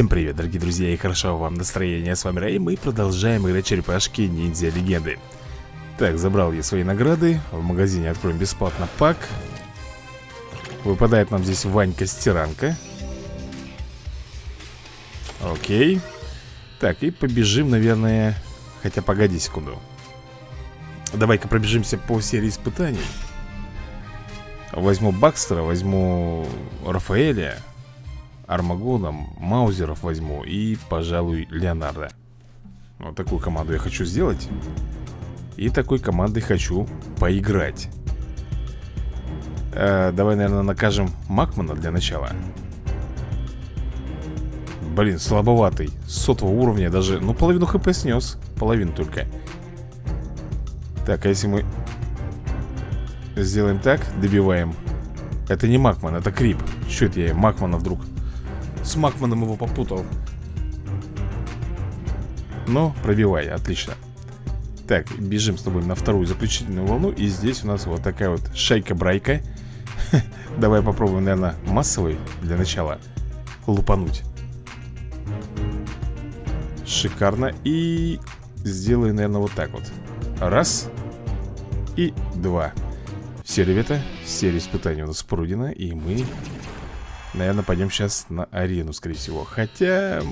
Всем привет, дорогие друзья, и хорошо вам настроение. С вами Рэй, мы продолжаем играть черепашки ниндзя легенды. Так, забрал я свои награды. В магазине откроем бесплатно пак. Выпадает нам здесь Ванька-стиранка. Окей. Так, и побежим, наверное... Хотя, погоди секунду. Давай-ка пробежимся по серии испытаний. Возьму Бакстера, возьму Рафаэля. Армагона, Маузеров возьму и, пожалуй, Леонардо. Вот такую команду я хочу сделать. И такой командой хочу поиграть. Э, Давай, наверное, накажем Макмана для начала. Блин, слабоватый. Сотого уровня даже, ну, половину хп снес. Половину только. Так, а если мы Сделаем так, добиваем. Это не Макман, это Крип. Что это я Макмана вдруг с Макманом его попутал. Ну, пробивай, отлично. Так, бежим с тобой на вторую заключительную волну И здесь у нас вот такая вот шайка-брайка. Давай попробуем, наверное, массовый для начала Лупануть. Шикарно И сделаю, наверное, вот так вот. Раз И два. Все, ребята, серия испытаний у нас пройдена И мы Наверное, пойдем сейчас на арену, скорее всего. Хотя...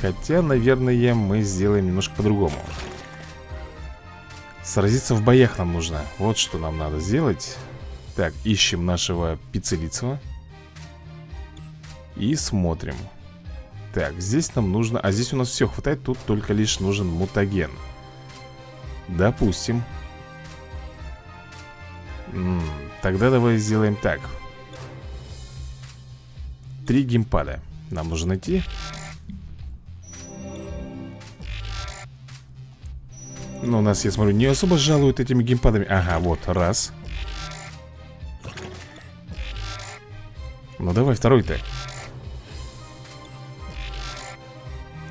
Хотя, наверное, мы сделаем немножко по-другому. Сразиться в боях нам нужно. Вот что нам надо сделать. Так, ищем нашего пиццелицего И смотрим. Так, здесь нам нужно... А здесь у нас все хватает Тут только лишь нужен мутаген. Допустим. Тогда давай сделаем так Три геймпада Нам нужно найти. Ну, у нас, я смотрю, не особо жалуют этими геймпадами. Ага, вот, раз. Ну, давай второй-то.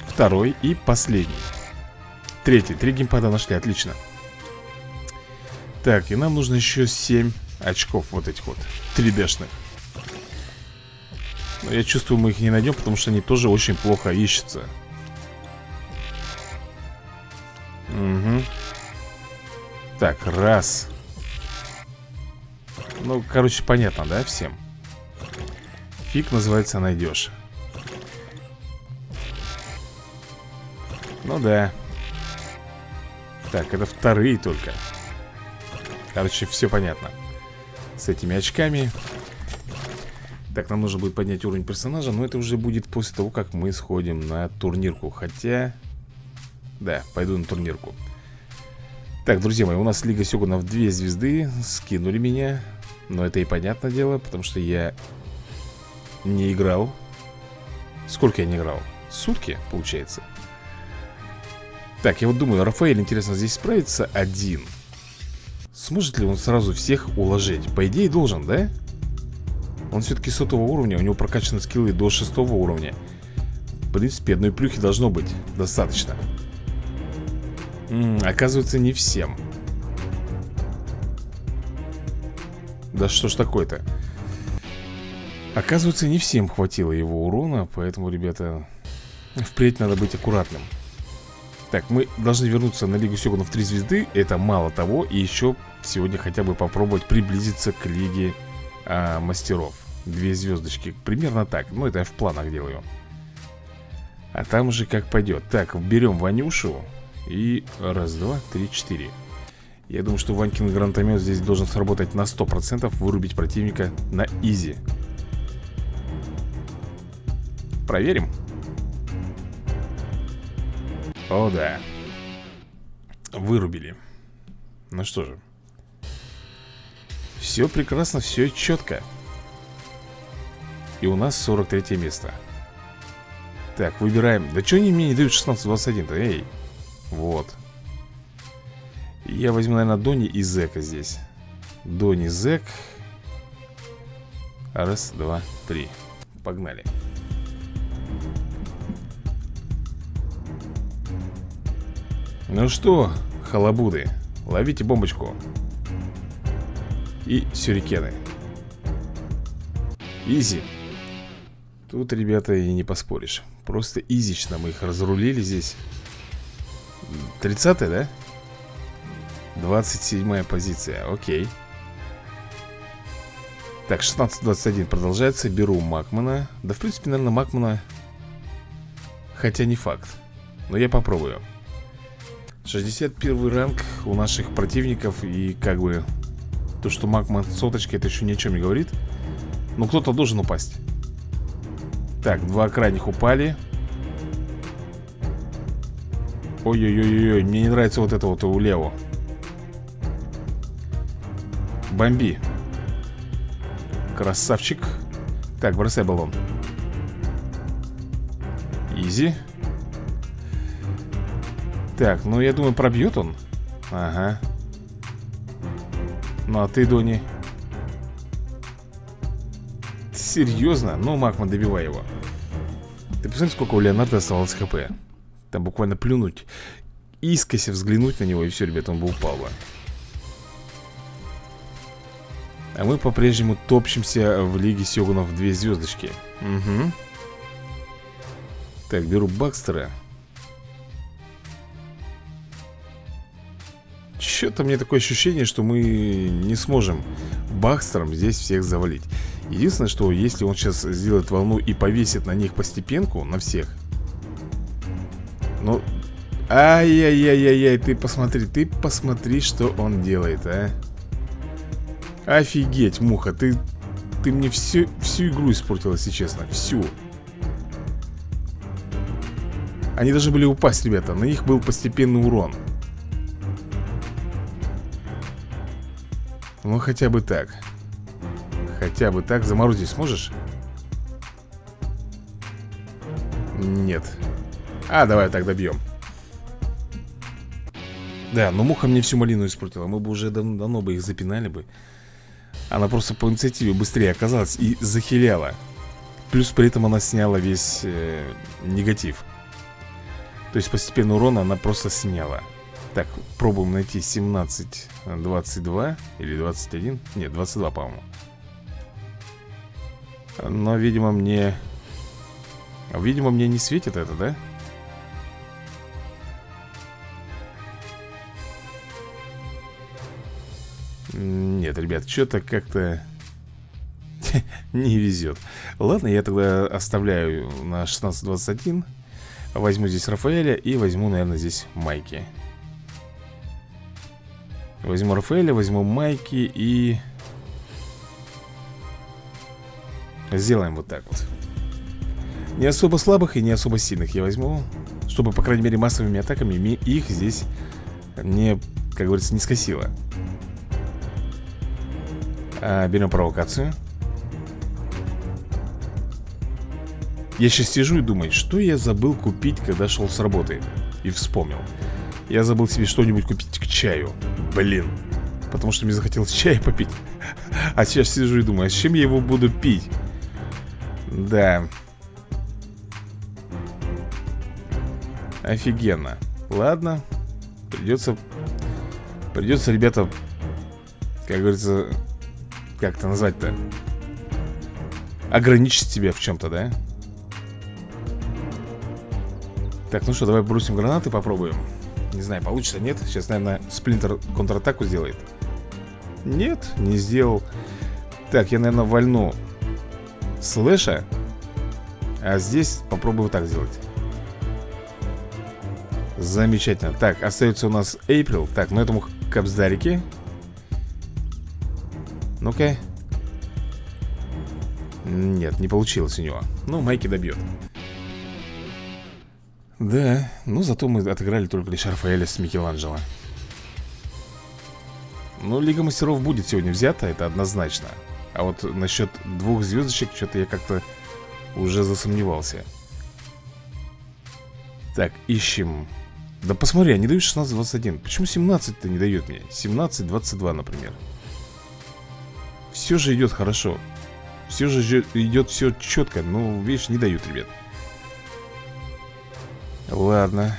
Второй и последний. Третий, три геймпада нашли, отлично. Так, и нам нужно еще 7 очков вот этих вот 3D-шных но я чувствую, мы их не найдем, потому что они тоже очень плохо ищутся. Угу. Так, раз. Ну, короче, понятно, да, всем? Фиг называется найдешь. Ну да. Так, это вторые только. Короче, все понятно. С этими очками так, нам нужно будет поднять уровень персонажа Но это уже будет после того, как мы сходим на турнирку Хотя... Да, пойду на турнирку Так, друзья мои, у нас Лига Сёгунов 2 звезды Скинули меня Но это и понятное дело, потому что я не играл Сколько я не играл? Сутки, получается Так, я вот думаю, Рафаэль, интересно, здесь справится один Сможет ли он сразу всех уложить? По идее должен, да? Да он все-таки сотого уровня, у него прокачаны скиллы до шестого уровня. В принципе, одной плюхи должно быть достаточно. М -м, Оказывается, не всем. Да что ж такое-то? Оказывается, не всем хватило его урона Поэтому, ребята, впредь надо быть аккуратным. Так, мы должны вернуться на Лигу Сёгунов 3 звезды. Это мало того И еще сегодня хотя бы попробовать приблизиться к Лиге а, мастеров Две звездочки, примерно так. Ну, это я в планах делаю. А там уже как пойдет. Так, берем Ванюшу И раз, два, три, четыре. Я думаю, что Ванькин гранатомет здесь должен сработать на 100% Вырубить противника на изи. Проверим. О, да. Вырубили. Ну что же. Все прекрасно, все четко И у нас 43 место. Так, выбираем. Да что они мне не дают 16-21-то? Эй, вот. Я возьму, наверное, Дони и Зека здесь. Дони, Зек. Раз, два, три. Погнали. Ну что, халабуды Ловите бомбочку. И сюрикены. Изи Тут, ребята, и не поспоришь. Просто изично мы их разрулили здесь. 30 да? 27 позиция, окей. Так, 16-21 продолжается. Беру Макмана. Да, в принципе, наверное, Макмана Хотя не факт. Но я попробую. 61 ранг у наших противников. И как бы То, что Макман соточка, это еще ни о чем не говорит. Но кто-то должен упасть Так, два крайних упали. Ой-ой-ой-ой, мне не нравится вот это вот у Лео. Бомби. Красавчик. Так, бросай баллон. Изи. Так, ну я думаю, пробьет он. Ага. Ну а ты, Дони Серьезно? Ну, Макман, добивай его. Ты посмотри, сколько у Леонардо оставалось хп. Там буквально плюнуть Искося взглянуть на него И все, ребята, он бы упал бы. А мы по-прежнему топчемся в Лиге Сёгунов две звездочки Угу Так, беру Бакстера. Что-то мне такое ощущение, что мы не сможем Бакстером здесь всех завалить Единственное, что если он сейчас сделает волну и повесит на них постепенку, на всех Ну, ай-яй-яй-яй, ты посмотри, ты посмотри, что он делает, а. Офигеть, муха, ты, ты мне всю, всю игру испортила, если честно, всю. Они должны были упасть, ребята, на них был постепенный урон. Ну, хотя бы так Хотя бы так, заморозить сможешь? Нет. А, давай так добьем. Да, но муха мне всю малину испортила. Мы бы уже дав давно бы их запинали бы. Она просто по инициативе быстрее оказалась и захиляла. Плюс при этом она сняла весь э, негатив. То есть постепенно урона она просто сняла. Так, пробуем найти 17, 22 или 21 Нет, 22, по-моему Но, видимо, мне... Видимо, мне не светит это, да? Нет, ребят, что-то как-то не везет Ладно, я тогда оставляю на 16.21 Возьму здесь Рафаэля и возьму, наверное, здесь Майки Возьму Рафаэля, возьму Майки и... Сделаем вот так вот. Не особо слабых и не особо сильных я возьму Чтобы, по крайней мере, массовыми атаками их здесь не, как говорится, не скосило. А, Берем провокацию. Я сейчас сижу и думаю, что я забыл купить, когда шел с работы И вспомнил. Я забыл себе что-нибудь купить к чаю Блин Потому что мне захотелось чай попить. А сейчас сижу и думаю, а с чем я его буду пить? Да Офигенно Ладно Придется Придется, ребята Как говорится как это назвать-то? Ограничить себя в чем-то, да? Так, ну что, давай бросим гранаты, попробуем Не знаю, получится, нет? Сейчас, наверное, сплинтер контратаку сделает Нет, не сделал Так, я, наверное, вольну Слэша А здесь попробую так сделать. Замечательно. Так, остается у нас Эйприл Так, ну этому капсдарике ну-ка. Нет, не получилось у него. Ну, Майки добьет. Да, ну зато мы отыграли только лишь Рафаэля с Микеланджело. Ну, Лига Мастеров будет сегодня взята, это однозначно А вот насчет двух звездочек Что-то я как-то уже засомневался. Так, ищем. Да посмотри, они дают 16-21 Почему 17-то не дает мне? 17-22, например. Все же идет хорошо. Все же идет все четко Ну, видишь, не дают, ребят. Ладно.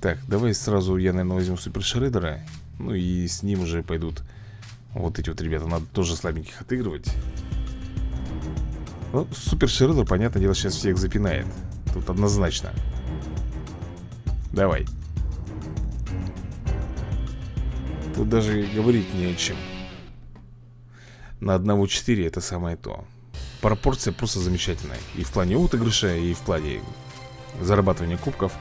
Так, давай сразу я, наверное, возьму Супер Шредера Ну и с ним уже пойдут Вот эти вот ребята Надо тоже слабеньких отыгрывать. Ну, Супер Шреддер, понятное дело, сейчас всех запинает. Тут однозначно. Давай. Тут даже говорить не о чем. На одного 4 это самое то. Пропорция просто замечательная. И в плане отыгрыша, и в плане зарабатывания кубков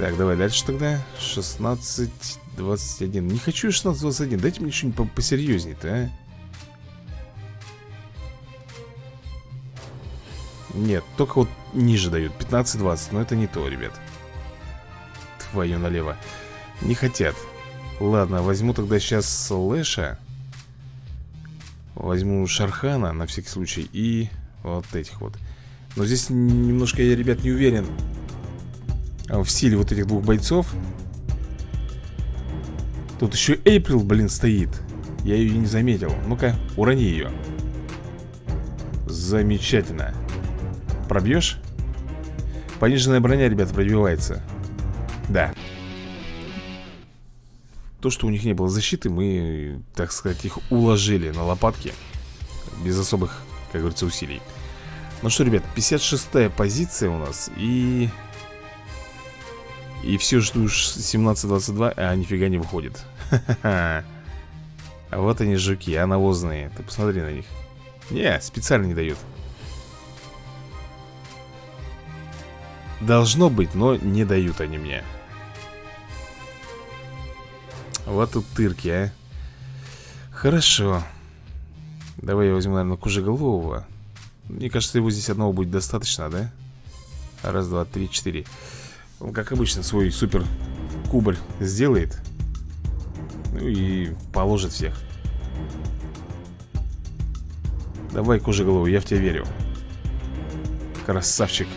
Так, давай дальше тогда. 16, 21 Не хочу 16, 21 Дайте мне что-нибудь посерьезнее-то, а. Нет, только вот ниже дают. 15-20, но это не то, ребят. Твою налево. Не хотят. Ладно, возьму тогда сейчас Слэша Возьму Шархана на всякий случай И вот этих вот. Но здесь немножко я, ребят, не уверен в силе вот этих двух бойцов Тут еще Эйприл, блин, стоит. Я ее не заметил. Ну-ка, урони ее Замечательно. Пробьешь? Пониженная броня, ребят, пробивается. Да. То, что у них не было защиты Мы, так сказать, их уложили на лопатки Без особых, как говорится, усилий. Ну что, ребят, 56-я позиция у нас И и все жду 17-22, а нифига не выходит. А вот они жуки, а навозные Ты посмотри на них. Не, специально не дают. Должно быть, но не дают они мне. Вот тут тырки, а. Хорошо. Давай я возьму, наверное, кужеголового. Мне кажется, его здесь одного будет достаточно, да? Раз, два, три, четыре он, как обычно, свой супер кубарь сделает. Ну и положит всех. Давай, кожеголову, я в тебя верю. Красавчик.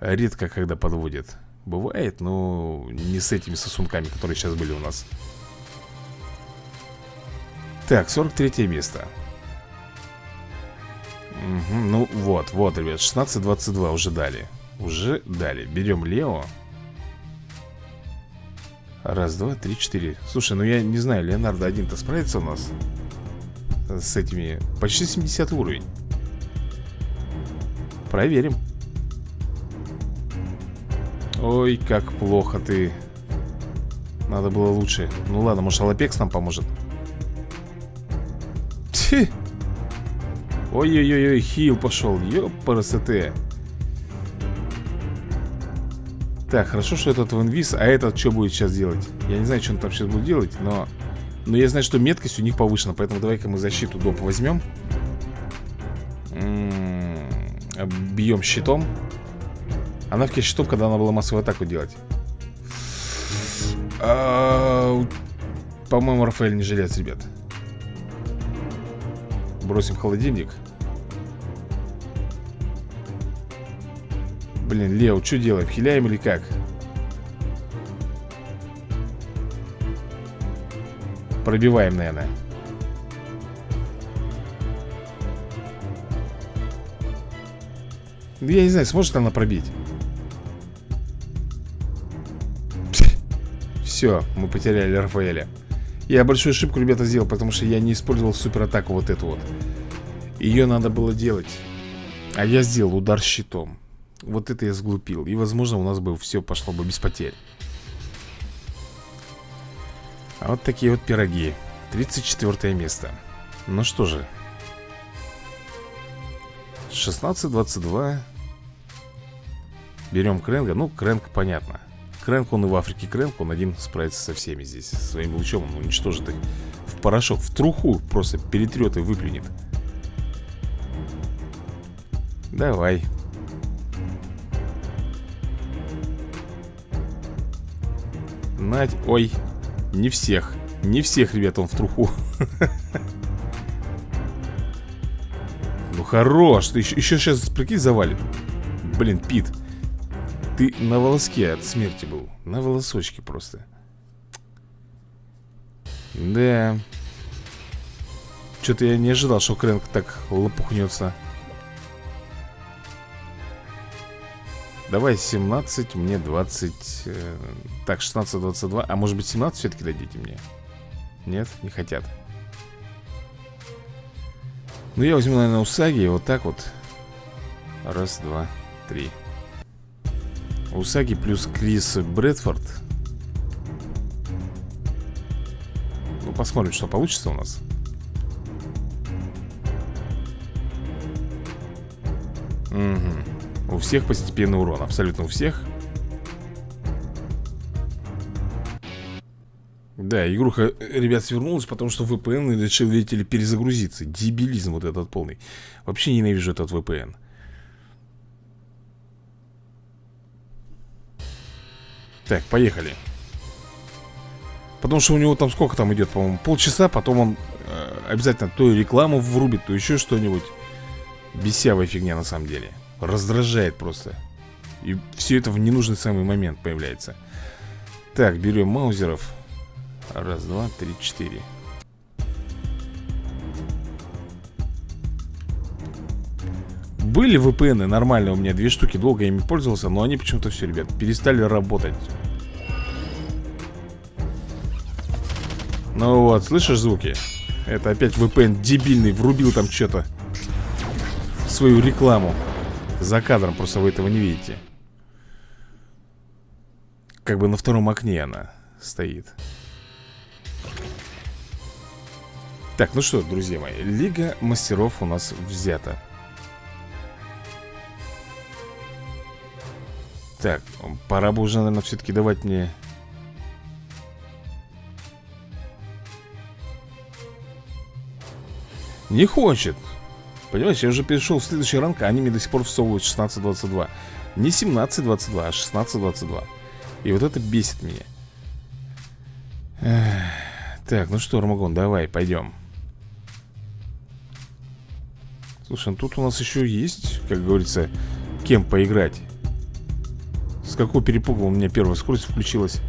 Редко когда подводит Бывает, но не с этими сосунками, которые сейчас были у нас. Так, 43 место. Угу, Ну вот, вот, ребят, 16-22 уже дали уже дали. Берем Лео. Раз, два, три, четыре. Слушай, ну я не знаю, Леонардо один-то справится у нас С этими? Почти 70 уровень. Проверим. Ой, как плохо ты. Надо было лучше. Ну ладно, может Алапекс нам поможет? Ой-ой-ой, хил пошел. Ёпарасоте Так, хорошо, что этот в А этот что будет сейчас делать? Я не знаю, что он там сейчас будет делать, но... Но я знаю, что меткость у них повышена Поэтому давай-ка мы защиту доп. возьмем м-м, Бьем щитом. Она в щитом, когда она была массовую атаку делать. А, По-моему, Рафаэль не жилец, ребят. Бросим холодильник Блин, Лео, что делаем? Хиляем или как? Пробиваем, наверное. Я не знаю, сможет она пробить? Все, мы потеряли Рафаэля. Я большую ошибку, ребята, сделал Потому что я не использовал суператаку вот эту вот. Ее надо было делать. А я сделал удар щитом вот это я сглупил. И возможно у нас бы все пошло бы без потерь. А вот такие вот пироги. 34 место. Ну что же. 16-22 Берем Кренга Ну, Кренг понятно. Кренг, он и в Африке Кренг Он один справится со всеми здесь Своим лучом. Он уничтожит их в порошок В труху просто перетрет и выплюнет. Давай Надь, ой, не всех Не всех, ребят, он в труху. Ну хорош, ты еще сейчас, прикинь, завалит. Блин, Пит Ты на волоске от смерти был На волосочке просто. Да. Что-то я не ожидал, что Крэнк так лопухнется Давай 17, мне 20 э, Так, 16, 22 А может быть 17 все-таки дадите мне? Нет, не хотят. Ну, я возьму, наверное, Усаги Вот так вот. Раз, два, три. Усаги плюс Крис Брэдфорд. Ну, посмотрим, что получится у нас. Угу. У всех постепенный урон, абсолютно у всех. Да, игруха, ребят, свернулась, потому что VPN решил, видите ли, перезагрузиться. Дебилизм вот этот полный. Вообще ненавижу этот VPN Так, поехали. Потому что у него там сколько там идет, по-моему, полчаса Потом он э, обязательно то рекламу врубит, то еще что-нибудь. Бесявая фигня на самом деле Раздражает просто. И все это в ненужный самый момент появляется. Так, берем маузеров. Раз, два, три, четыре. Были VPN нормальные у меня, две штуки, долго ими пользовался Но они почему-то все, ребят, перестали работать. Ну вот, слышишь звуки? Это опять VPN дебильный, врубил там что-то Свою рекламу За кадром, просто вы этого не видите. Как бы на втором окне она стоит. Так, ну что, друзья мои Лига мастеров у нас взята. Так, пора бы уже, наверное, все-таки давать мне Не хочет Понимаешь, я уже перешел в следующий ранг, а они мне до сих пор всовывают 16-22 Не 17-22, а 16-22 И вот это бесит меня. Так, ну что, Армагон, давай, пойдем. Слушай, ну тут у нас еще есть, как говорится, кем поиграть. С какого перепуга у меня первая скорость включилась?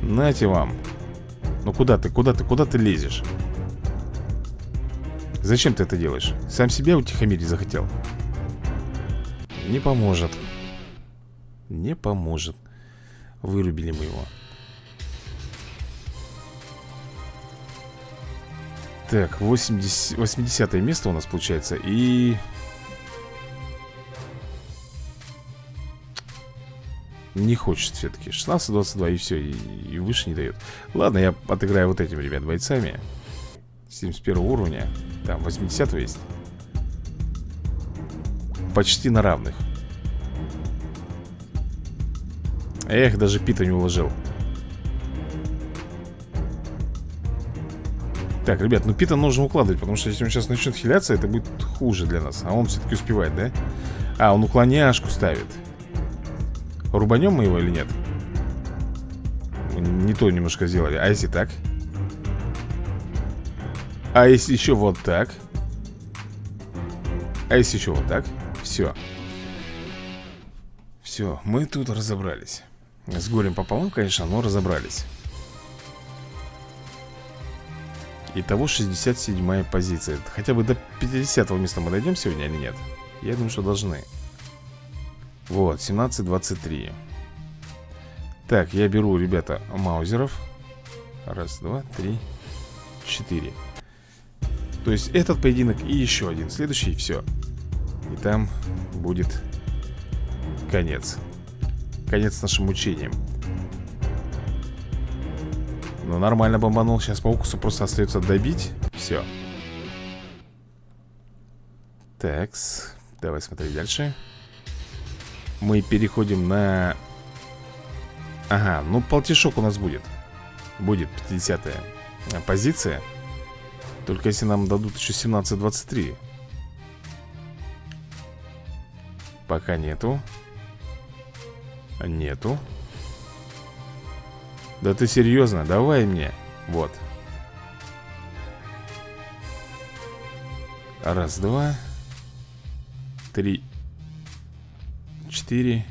Нате вам Ну куда ты, куда ты, куда ты лезешь? Зачем ты это делаешь? Сам себя утихомирить захотел? Не поможет Не поможет Вырубили мы его Так, 80, 80 место у нас получается И... Не хочет все-таки 16-22 и все, и, и выше не дает. Ладно, я отыграю вот этим, ребят, бойцами. 71 уровня. Там 80 есть. Почти на равных. Эх, даже Пита не уложил. Так, ребят, ну Пита нужно укладывать Потому что если он сейчас начнет хиляться Это будет хуже для нас. А он все-таки успевает, да? А, он уклоняшку ставит Рубанем мы его или нет? Не то немножко сделали А если так? А если еще вот так? А если еще вот так? Все Все, мы тут разобрались С горем пополам, конечно, но разобрались Итого 67 позиция Хотя бы до 50 места мы дойдем сегодня или нет? Я думаю, что должны Вот, 17-23 Так, я беру, ребята, маузеров Раз, два, три, четыре То есть этот поединок и еще один Следующий, все И там будет конец Конец нашим мучениям ну, нормально бомбанул. Сейчас по укусу просто остается добить. Все. Такс. Давай смотреть дальше. Мы переходим на... Ага, ну полтишок у нас будет. Будет 50-я позиция. Только если нам дадут еще 17-23. Пока нету. Нету. Да ты серьезно? Давай мне. Вот. Раз, два. Три. Четыре.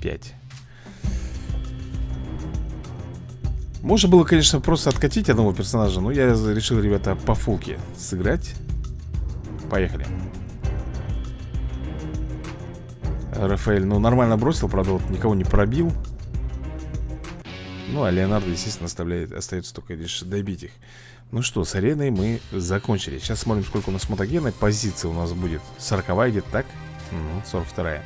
Пять. Можно было, конечно, просто откатить одного персонажа Но я решил, ребята, по фулке сыграть Поехали Рафаэль, ну, нормально бросил, правда, вот никого не пробил Ну, а Леонардо, естественно, оставляет, остается только лишь добить их Ну что, с ареной мы закончили Сейчас смотрим, сколько у нас мотогена Позиция у нас будет 40 идет, так? Угу, 42 -я.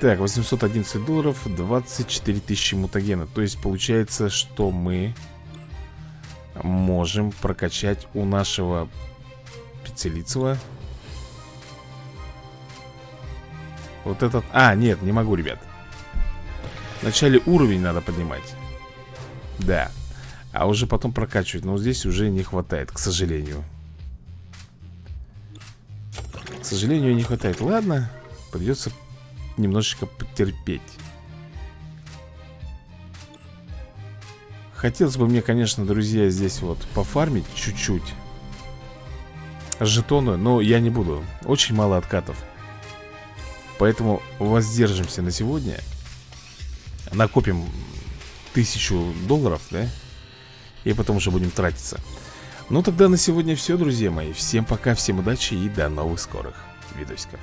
Так, 811 долларов 24 тысячи мутагена. То есть получается, что мы Можем прокачать у нашего Пиццелицева Вот этот... А, нет, не могу, ребят. Вначале уровень надо поднимать. Да. А уже потом прокачивать. Но здесь уже не хватает, к сожалению сожалению, не хватает. Ладно, придется немножечко потерпеть. Хотелось бы мне, конечно, друзья, здесь вот пофармить чуть-чуть Жетоны, но я не буду. Очень мало откатов. Поэтому воздержимся на сегодня. Накопим тысячу долларов, да? И потом уже будем тратиться Ну тогда на сегодня все, друзья мои. Всем пока, всем удачи и до новых скорых видосиков